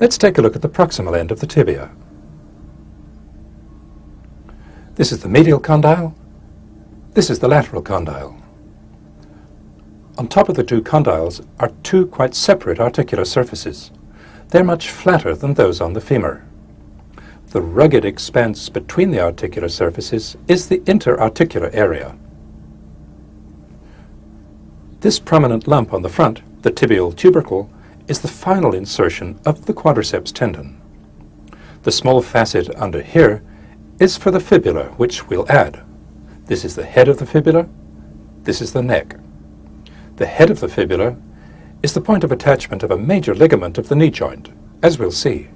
Let's take a look at the proximal end of the tibia. This is the medial condyle. This is the lateral condyle. On top of the two condyles are two quite separate articular surfaces. They're much flatter than those on the femur. The rugged expanse between the articular surfaces is the interarticular area. This prominent lump on the front, the tibial tubercle, is the final insertion of the quadriceps tendon. The small facet under here is for the fibula, which we'll add. This is the head of the fibula, this is the neck. The head of the fibula is the point of attachment of a major ligament of the knee joint, as we'll see.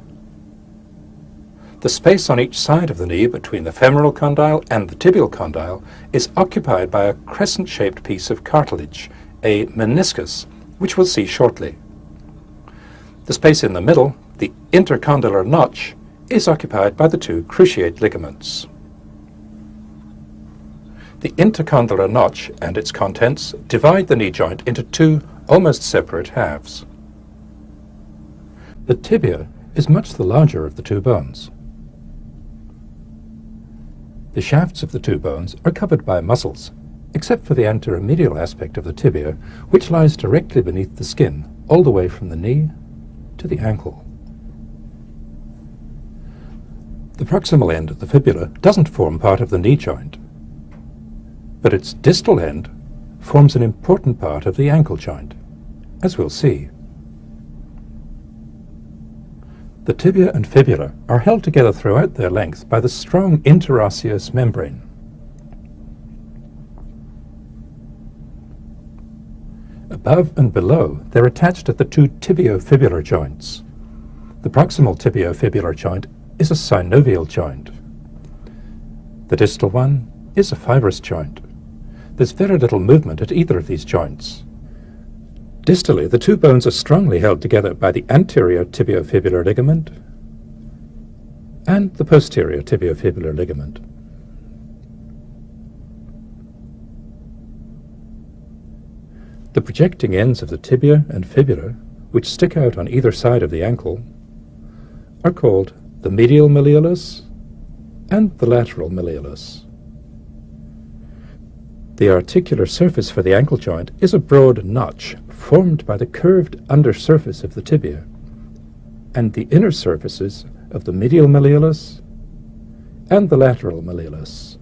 The space on each side of the knee between the femoral condyle and the tibial condyle is occupied by a crescent-shaped piece of cartilage, a meniscus, which we'll see shortly. The space in the middle, the intercondylar notch, is occupied by the two cruciate ligaments. The intercondylar notch and its contents divide the knee joint into two almost separate halves. The tibia is much the larger of the two bones. The shafts of the two bones are covered by muscles, except for the anteromedial aspect of the tibia, which lies directly beneath the skin, all the way from the knee to the ankle. The proximal end of the fibula doesn't form part of the knee joint, but its distal end forms an important part of the ankle joint, as we'll see. The tibia and fibula are held together throughout their length by the strong interosseous membrane. Above and below, they're attached at the two tibiofibular joints. The proximal tibiofibular joint is a synovial joint. The distal one is a fibrous joint. There's very little movement at either of these joints. Distally, the two bones are strongly held together by the anterior tibiofibular ligament and the posterior tibiofibular ligament. The projecting ends of the tibia and fibula, which stick out on either side of the ankle, are called the medial malleolus and the lateral malleolus. The articular surface for the ankle joint is a broad notch formed by the curved undersurface of the tibia and the inner surfaces of the medial malleolus and the lateral malleolus.